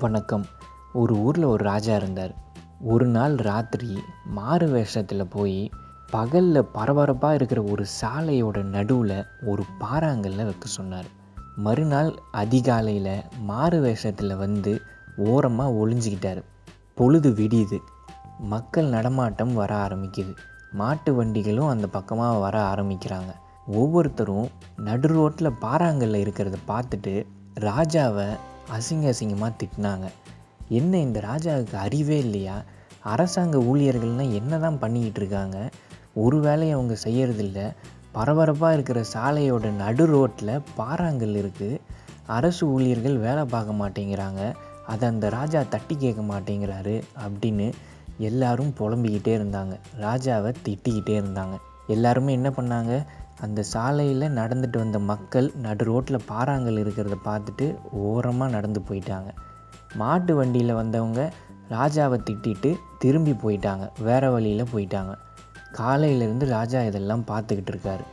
வணக்கம். ஒரு ஊரில் ஒரு ராஜா இருந்தார். ஒரு நாள் ராத்திரி மாறு வேஷத்தில் போய் பகலில் பரபரப்பாக இருக்கிற ஒரு சாலையோட நடுவில் ஒரு பாறாங்கல்ல வைக்க சொன்னார். மறுநாள் அதிகாலையில் மாறு வேஷத்தில் வந்து ஓரமாக ஒளிஞ்சிக்கிட்டார். பொழுது விடியுது. மக்கள் நடமாட்டம் வர ஆரம்பிக்குது. மாட்டு வண்டிகளும் அந்த பக்கமாக வர ஆரம்பிக்கிறாங்க. ஒவ்வொருத்தரும் நடு ரோட்டில் பாறாங்கல்ல இருக்கிறத பார்த்துட்டு ராஜாவை அசிங்க அசிங்கமாக திட்டினாங்க. என்ன இந்த ராஜாவுக்கு அறிவே இல்லையா? அரசாங்க ஊழியர்கள்னால் என்ன தான் பண்ணிக்கிட்டு இருக்காங்க? ஒரு வேலையை அவங்க செய்யறதில்ல. பரபரப்பாக இருக்கிற சாலையோட நடு ரோட்டில் பாறாங்கல் இருக்குது அரசு ஊழியர்கள் வேலை பார்க்க மாட்டேங்கிறாங்க. அதை அந்த ராஜா தட்டி கேட்க மாட்டேங்கிறாரு அப்படின்னு எல்லாரும் புலம்பிக்கிட்டே இருந்தாங்க. ராஜாவை திட்டிக்கிட்டே இருந்தாங்க. எல்லாருமே என்ன பண்ணாங்க? அந்த சாலையில் நடந்துட்டு வந்த மக்கள் நடு ரோட்டில் பாறாங்கல் இருக்கிறத பார்த்துட்டு ஓரமாக நடந்து போயிட்டாங்க. மாட்டு வண்டியில் வந்தவங்க ராஜாவை திட்டிட்டு திரும்பி போயிட்டாங்க. வேறு வழியில் போயிட்டாங்க. காலையிலேருந்து ராஜா இதெல்லாம் பார்த்துக்கிட்டு இருக்காரு.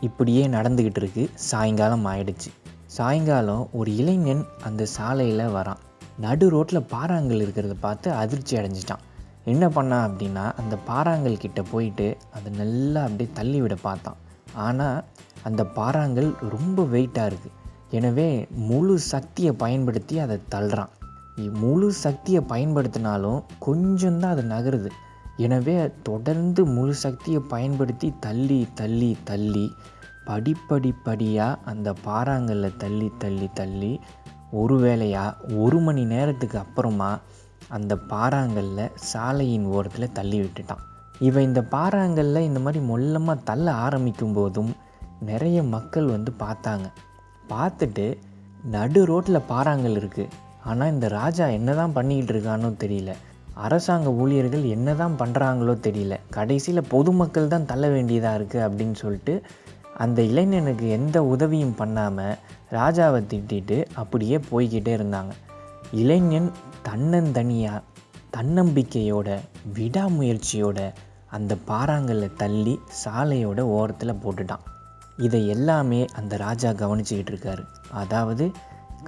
இப்படியே நடந்துக்கிட்டு இருக்கு. சாயங்காலம் ஆயிடுச்சு. சாயங்காலம் ஒரு இளைஞன் அந்த சாலையில் வரான். நடு ரோட்டில் பாறாங்கல் இருக்கிறத பார்த்து அதிர்ச்சி அடைஞ்சிட்டான். என்ன பண்ணான் அப்படின்னா அந்த பாறாங்கல் கிட்டே போயிட்டு அதை நல்லா அப்படியே தள்ளி விட பார்த்தான். ஆனால் அந்த பாறாங்கல் ரொம்ப வெயிட்டாக இருக்குது எனவே முழு சக்தியை பயன்படுத்தி அதை தள்ளுறான். முழு சக்தியை பயன்படுத்தினாலும் கொஞ்சம்தான் அது நகருது. எனவே தொடர்ந்து முழு சக்தியை பயன்படுத்தி தள்ளி தள்ளி தள்ளி படிப்படிப்படியாக அந்த பாறாங்கல்ல தள்ளி தள்ளி தள்ளி ஒரு வேளையாக ஒரு மணி நேரத்துக்கு அப்புறமா அந்த பாறாங்கல்ல சாலையின் ஓரத்தில் தள்ளி விட்டுட்டான். இவன் இந்த பாறாங்கல்ல இந்த மாதிரி மொல்லமாக தள்ள ஆரம்பிக்கும் போதும் நிறைய மக்கள் வந்து பார்த்தாங்க. பார்த்துட்டு நடு ரோட்டில் பாறாங்கல் இருக்குது ஆனால் இந்த ராஜா என்ன தான் பண்ணிக்கிட்டு இருக்கானோ தெரியல. அரசாங்க ஊழியர்கள் என்ன தான் பண்ணுறாங்களோ தெரியல. கடைசியில் பொதுமக்கள் தான் தள்ள வேண்டியதாக இருக்குது அப்படின்னு சொல்லிட்டு அந்த இளைஞனுக்கு எந்த உதவியும் பண்ணாமல் ராஜாவை திட்டிட்டு அப்படியே போய்கிட்டே இருந்தாங்க. இளைஞன் தன்னந்தனியாக தன்னம்பிக்கையோட விடாமுயற்சியோட அந்த பாறாங்கல்ல தள்ளி சாலையோட ஓரத்தில் போட்டுட்டான். இதை எல்லாமே அந்த ராஜா கவனிச்சுக்கிட்டு இருக்காரு. அதாவது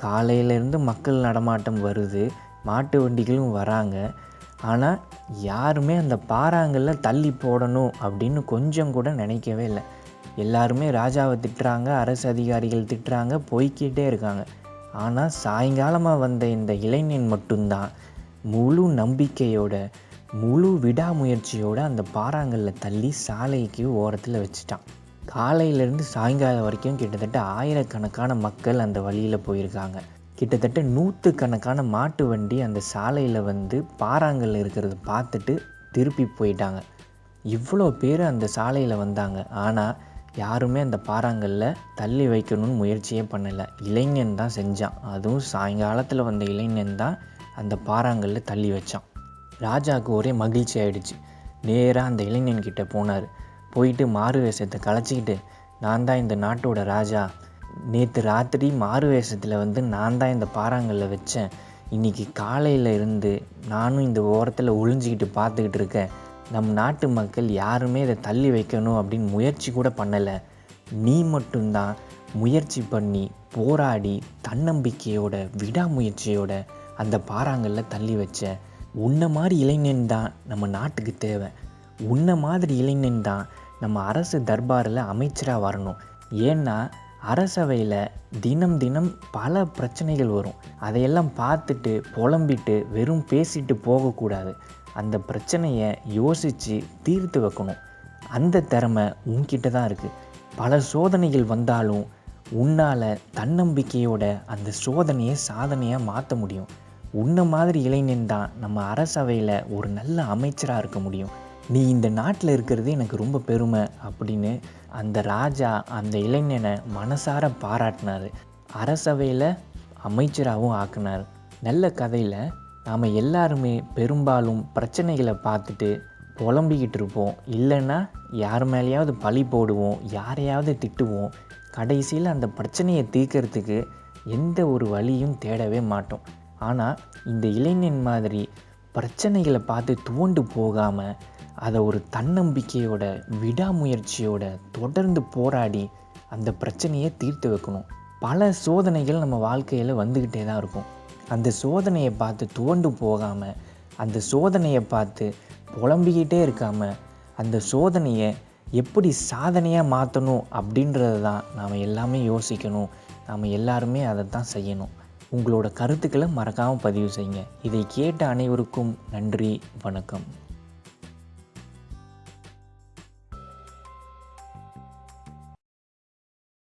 காலையிலேருந்து மக்கள் நடமாட்டம் வருது மாட்டு வண்டிகளும் வராங்க. ஆனால் யாருமே அந்த பாறாங்கல்ல தள்ளி போடணும் அப்படின்னு கொஞ்சம் கூட நினைக்கவே இல்லை. எல்லாருமே ராஜாவை திட்டுறாங்க அரசு அதிகாரிகள் திட்டுறாங்க போய்க்கிட்டே இருக்காங்க. ஆனால் சாயங்காலமாக வந்த இந்த இளைஞன் மட்டும்தான் முழு நம்பிக்கையோட முழு விடாமுயற்சியோட அந்த பாறாங்கல்ல தள்ளி சாலைக்கு ஓரத்தில் வச்சுட்டான். காலையிலேருந்து சாயங்காலம் வரைக்கும் கிட்டத்தட்ட ஆயிரக்கணக்கான மக்கள் அந்த வழியில் போயிருக்காங்க. கிட்டத்தட்ட நூற்றுக்கணக்கான மாட்டு வண்டி அந்த சாலையில் வந்து பாறாங்கல்ல இருக்கிறத பார்த்துட்டு திருப்பி போயிட்டாங்க. இவ்வளோ பேர் அந்த சாலையில் வந்தாங்க. ஆனால் யாருமே அந்த பாறாங்கல்ல தள்ளி வைக்கணும்னு முயற்சியே பண்ணலை. இளைஞன் தான் செஞ்சான். அதுவும் சாயங்காலத்தில் வந்த இளைஞன் தான் அந்த பாறாங்கல்ல தள்ளி வச்சான். ராஜாவுக்கு ஒரே மகிழ்ச்சி ஆயிடுச்சு. நேராக அந்த இளைஞன்கிட்ட போனார். போயிட்டு மாறு வேஷத்தை கலைச்சிக்கிட்டு நான் தான் இந்த நாட்டோட ராஜா. நேற்று ராத்திரி மாறு வேஷத்தில் வந்து நான் தான் இந்த பாறாங்கல்ல வச்சேன். இன்னைக்கு காலையில் இருந்து நானும் இந்த ஓரத்தில் ஒளிஞ்சிக்கிட்டு பார்த்துக்கிட்டு இருக்கேன். நம் நாட்டு மக்கள் யாருமே இதை தள்ளி வைக்கணும் அப்படின்னு முயற்சி கூட பண்ணலை. நீ மட்டும்தான் முயற்சி பண்ணி போராடி தன்னம்பிக்கையோட விடாமுயற்சியோட அந்த பாறாங்கல்ல தள்ளி வச்ச உன்னை மாதிரி இளைஞன் தான் நம்ம நாட்டுக்கு தேவை. உன்னை மாதிரி இளைஞன் தான் நம்ம அரசு தர்பாரில் அமைச்சராக வரணும். ஏன்னா அரசவையில் தினம் தினம் பல பிரச்சனைகள் வரும். அதையெல்லாம் பார்த்துட்டு புலம்பிட்டு வெறும் பேசிட்டு போகக்கூடாது. அந்த பிரச்சனையை யோசித்து தீர்த்து வைக்கணும். அந்த திறமை உன்கிட்ட தான் இருக்குது பல சோதனைகள் வந்தாலும் உன்னால் தன்னம்பிக்கையோட அந்த சோதனையை சாதனையாக மாற்ற முடியும். உன்னை மாதிரி இளைஞன் தான் நம்ம அரசவையில் ஒரு நல்ல அமைச்சராக இருக்க முடியும். நீ இந்த நாட்டில் இருக்கிறது எனக்கு ரொம்ப பெருமை அப்படின்னு அந்த ராஜா அந்த இளைஞனை மனசார பாராட்டினார். அரசவையில் அமைச்சராகவும் ஆக்கினார். நல்ல கதையில் நாம் எல்லாருமே பெரும்பாலும் பிரச்சனைகளை பார்த்துட்டு புலம்பிக்கிட்டு இருப்போம். இல்லைன்னா யார் மேலேயாவது பழி போடுவோம் யாரையாவது திட்டுவோம். கடைசியில் அந்த பிரச்சனையை தீர்க்கறதுக்கு எந்த ஒரு வழியும் தேடவே மாட்டோம். ஆனால் இந்த இளைஞன் மாதிரி பிரச்சனைகளை பார்த்து துவண்டு போகாமல் அதை ஒரு தன்னம்பிக்கையோட விடாமுயற்சியோட தொடர்ந்து போராடி அந்த பிரச்சனையை தீர்த்து வைக்கணும். பல சோதனைகள் நம்ம வாழ்க்கையில் வந்துக்கிட்டே தான் இருக்கும். அந்த சோதனையை பார்த்து துவண்டு போகாமல் அந்த சோதனையை பார்த்து புலம்பிக்கிட்டே இருக்காமல் அந்த சோதனையை எப்படி சாதனையாக மாற்றணும் அப்படின்றத தான் நாம் எல்லாமே யோசிக்கணும். நாம் எல்லாருமே அதை தான் செய்யணும். உங்களோட கருத்துக்களை மறக்காமல் பதிவு செய்யுங்க. இதை கேட்ட அனைவருக்கும் நன்றி வணக்கம்.